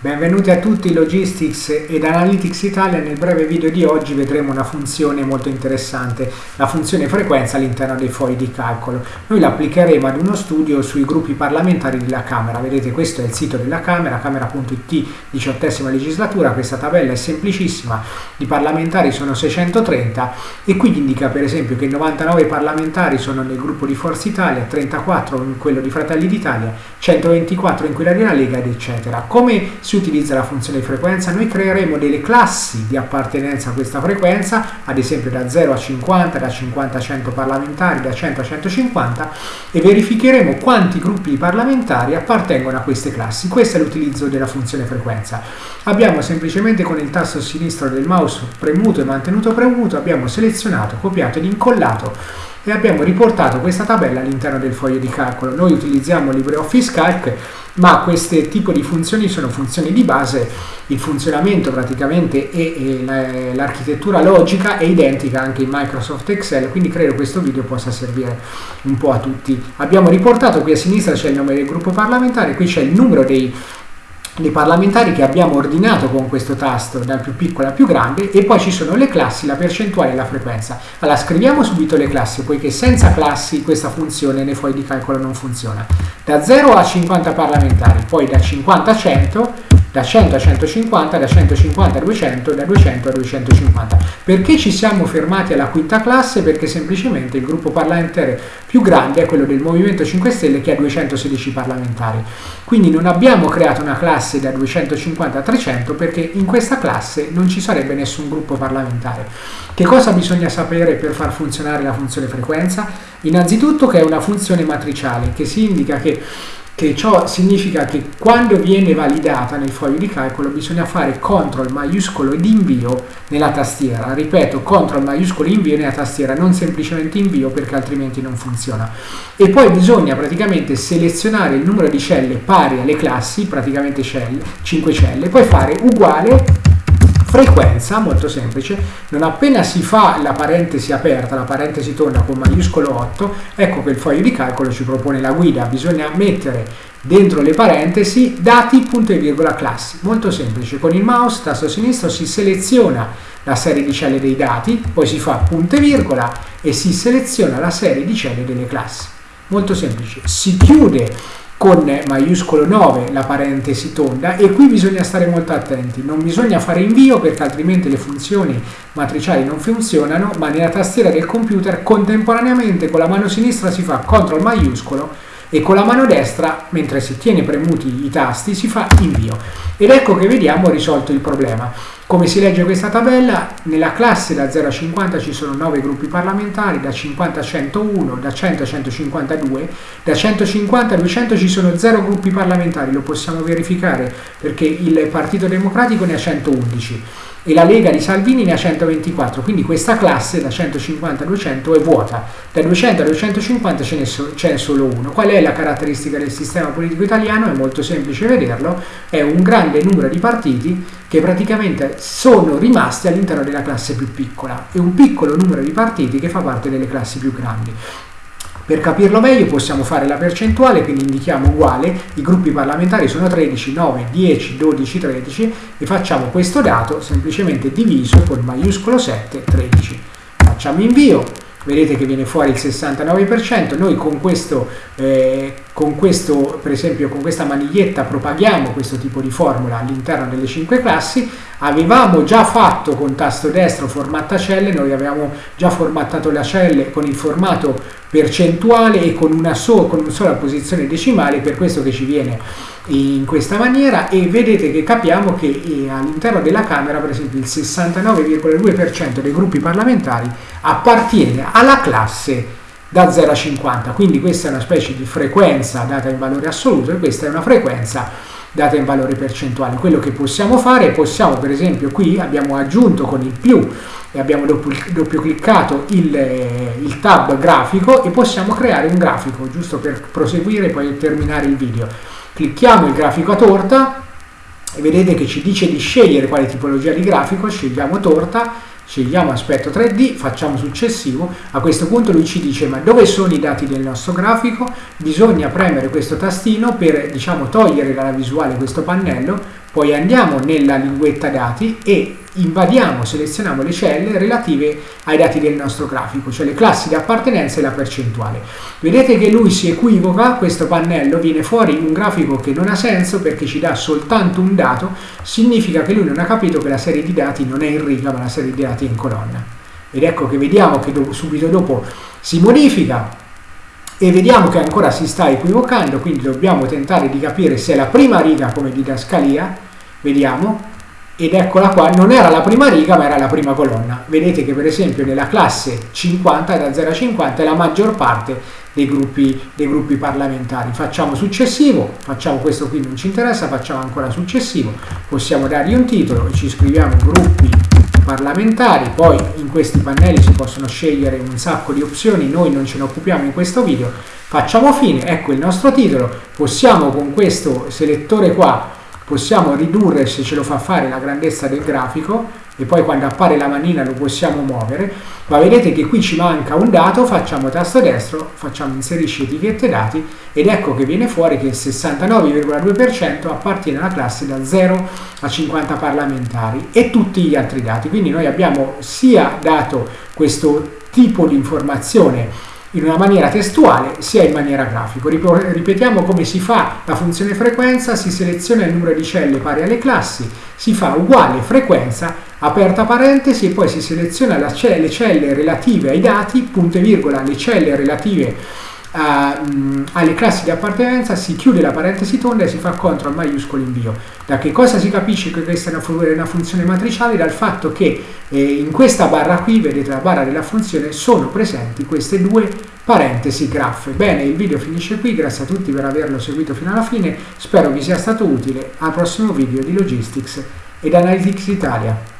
Benvenuti a tutti Logistics ed Analytics Italia. Nel breve video di oggi vedremo una funzione molto interessante, la funzione frequenza all'interno dei fogli di calcolo. Noi la applicheremo ad uno studio sui gruppi parlamentari della Camera. Vedete questo è il sito della Camera, camera.it, diciottesima legislatura. Questa tabella è semplicissima, i parlamentari sono 630 e qui indica per esempio che 99 parlamentari sono nel gruppo di Forza Italia, 34 in quello di Fratelli d'Italia, 124 in quella della Lega ed eccetera. Come si utilizza la funzione frequenza, noi creeremo delle classi di appartenenza a questa frequenza, ad esempio da 0 a 50, da 50 a 100 parlamentari, da 100 a 150 e verificheremo quanti gruppi parlamentari appartengono a queste classi. Questo è l'utilizzo della funzione frequenza. Abbiamo semplicemente con il tasto sinistro del mouse premuto e mantenuto premuto, abbiamo selezionato, copiato ed incollato e abbiamo riportato questa tabella all'interno del foglio di calcolo. Noi utilizziamo LibreOffice Calc ma questi tipi di funzioni sono funzioni di base, il funzionamento praticamente e, l'architettura logica è identica anche in Microsoft Excel, quindi credo questo video possa servire un po' a tutti. Abbiamo riportato qui a sinistra c'è il nome del gruppo parlamentare, qui c'è il numero dei dei parlamentari che abbiamo ordinato con questo tasto dal più piccolo al più grande e poi ci sono le classi, la percentuale e la frequenza. Allora scriviamo subito le classi poiché senza classi questa funzione nei fogli di calcolo non funziona. Da 0 a 50 parlamentari, poi da 50 a 100 da 100 a 150, da 150 a 200, da 200 a 250. Perché ci siamo fermati alla quinta classe? Perché semplicemente il gruppo parlamentare più grande è quello del Movimento 5 Stelle che ha 216 parlamentari. Quindi non abbiamo creato una classe da 250 a 300 perché in questa classe non ci sarebbe nessun gruppo parlamentare. Che cosa bisogna sapere per far funzionare la funzione frequenza? Innanzitutto che è una funzione matriciale che si indica che che ciò significa che quando viene validata nel foglio di calcolo bisogna fare CTRL maiuscolo ed invio nella tastiera. Ripeto, CTRL maiuscolo invio nella tastiera, non semplicemente invio perché altrimenti non funziona. E poi bisogna praticamente selezionare il numero di celle pari alle classi, praticamente celle, 5 celle, poi fare uguale frequenza, molto semplice, non appena si fa la parentesi aperta, la parentesi tonda con maiuscolo 8, ecco che il foglio di calcolo ci propone la guida, bisogna mettere dentro le parentesi dati punto e virgola classi, molto semplice, con il mouse tasto sinistro si seleziona la serie di celle dei dati, poi si fa punto e virgola e si seleziona la serie di celle delle classi, molto semplice, si chiude con maiuscolo 9 la parentesi tonda e qui bisogna stare molto attenti, non bisogna fare invio perché altrimenti le funzioni matriciali non funzionano, ma nella tastiera del computer contemporaneamente con la mano sinistra si fa CTRL maiuscolo e con la mano destra, mentre si tiene premuti i tasti, si fa invio. Ed ecco che vediamo risolto il problema. Come si legge questa tabella? Nella classe da 0 a 50 ci sono 9 gruppi parlamentari, da 50 a 101, da 100 a 152, da 150 a 200 ci sono 0 gruppi parlamentari, lo possiamo verificare perché il Partito Democratico ne ha 111 e la Lega di Salvini ne ha 124, quindi questa classe da 150 a 200 è vuota, da 200 a 250 ce n'è so, solo uno. Qual è la caratteristica del sistema politico italiano? È molto semplice vederlo, è un grande numero di partiti che praticamente sono rimasti all'interno della classe più piccola e un piccolo numero di partiti che fa parte delle classi più grandi. Per capirlo meglio possiamo fare la percentuale, quindi indichiamo uguale, i gruppi parlamentari sono 13, 9, 10, 12, 13 e facciamo questo dato semplicemente diviso con maiuscolo 7, 13. Facciamo invio, vedete che viene fuori il 69%, noi con questo, eh, con questo, per esempio con questa maniglietta propaghiamo questo tipo di formula all'interno delle 5 classi, avevamo già fatto con tasto destro formatta celle, noi avevamo già formattato le celle con il formato percentuale e con una, so, con una sola posizione decimale, per questo che ci viene in questa maniera. E vedete che capiamo che eh, all'interno della Camera per esempio il 69,2% dei gruppi parlamentari appartiene alla classe da 0 a 50, quindi questa è una specie di frequenza data in valore assoluto e questa è una frequenza data in valore percentuale. Quello che possiamo fare, possiamo per esempio qui abbiamo aggiunto con il più e abbiamo doppio, doppio cliccato il, il, tab grafico e possiamo creare un grafico giusto per proseguire e poi terminare il video. Clicchiamo il grafico a torta e vedete che ci dice di scegliere quale tipologia di grafico, scegliamo torta scegliamo aspetto 3D, facciamo successivo, a questo punto lui ci dice ma dove sono i dati del nostro grafico? Bisogna premere questo tastino per diciamo togliere dalla visuale questo pannello poi andiamo nella linguetta dati e invadiamo, selezioniamo le celle relative ai dati del nostro grafico, cioè le classi di appartenenza e la percentuale. Vedete che lui si equivoca, questo pannello viene fuori un grafico che non ha senso perché ci dà soltanto un dato, significa che lui non ha capito che la serie di dati non è in riga ma la serie di dati è in colonna. Ed ecco che vediamo che subito dopo si modifica e vediamo che ancora si sta equivocando, quindi dobbiamo tentare di capire se la prima riga come didascalia, vediamo, ed eccola qua, non era la prima riga ma era la prima colonna. Vedete che per esempio nella classe 50, da 0 a 50, è la maggior parte dei gruppi, dei gruppi parlamentari. Facciamo successivo, facciamo questo qui non ci interessa, facciamo ancora successivo, possiamo dargli un titolo ci scriviamo gruppi parlamentari, poi in questi pannelli si possono scegliere un sacco di opzioni, noi non ce ne occupiamo in questo video, facciamo fine, ecco il nostro titolo, possiamo con questo selettore qua possiamo ridurre se ce lo fa fare la grandezza del grafico e poi quando appare la manina lo possiamo muovere ma vedete che qui ci manca un dato facciamo tasto destro facciamo inserisci etichette dati ed ecco che viene fuori che il 69,2% appartiene alla classe da 0 a 50 parlamentari e tutti gli altri dati. Quindi noi abbiamo sia dato questo tipo di informazione in una maniera testuale sia in maniera grafica. Ripetiamo come si fa la funzione frequenza, si seleziona il numero di celle pari alle classi, si fa uguale frequenza, aperta parentesi e poi si seleziona le celle relative ai dati, punto e virgola, le celle relative a, mh, alle classi di appartenenza, si chiude la parentesi tonda e si fa CTRL maiuscolo invio. Da che cosa si capisce che questa è una, una funzione matriciale? Dal fatto che eh, in questa barra qui, vedete la barra della funzione, sono presenti queste due parentesi graffe. Bene, il video finisce qui, grazie a tutti per averlo seguito fino alla fine, spero vi sia stato utile, al prossimo video di Logistics ed Analytics Italia.